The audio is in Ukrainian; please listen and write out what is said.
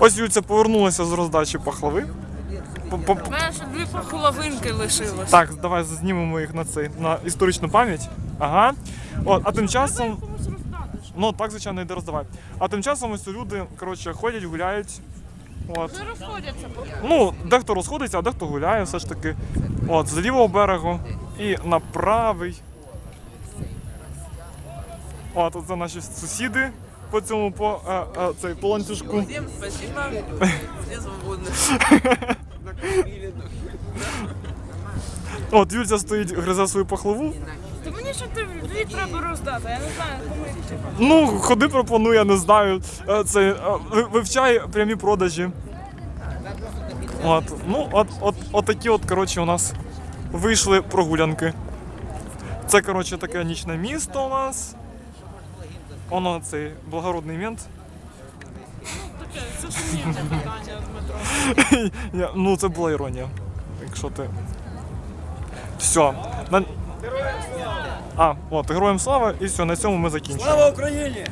Ось Юльця повернулася з роздачі пахлави. У мене ще дві половинки лишилось. Так, давай знімемо їх на цей на історичну пам'ять. Ага. От, а тим часом. Ну так, звичайно, йде роздавай. А тим часом ось люди, коротше, ходять, гуляють. От. Вже розходяться. Ну, дехто розходиться, а дехто гуляє все ж таки. От, з лівого берегу і на правий. От, це наші сусіди по цьому по, е, е, цей, по ланцюжку. Всем спасибо. Все свободны. От, Юльця стоїть, гризе свою пахлаву. То мені ще ти дві треба роздати, я не знаю, кому їх. Ну, ходи пропоную, я не знаю. Е, Це, е, ви- вивчай прямі продажі. От, ну, от, от, от такі от, коротше, у нас вийшли прогулянки. Це, коротше, таке нічне місто у нас. Воно цей благородний мент. Таке, це питання, Дмитро. Я, ну, це була іронія. Якщо ти. Все. На... А, от, героям слава, і все, на цьому ми закінчимо. Слава Україні!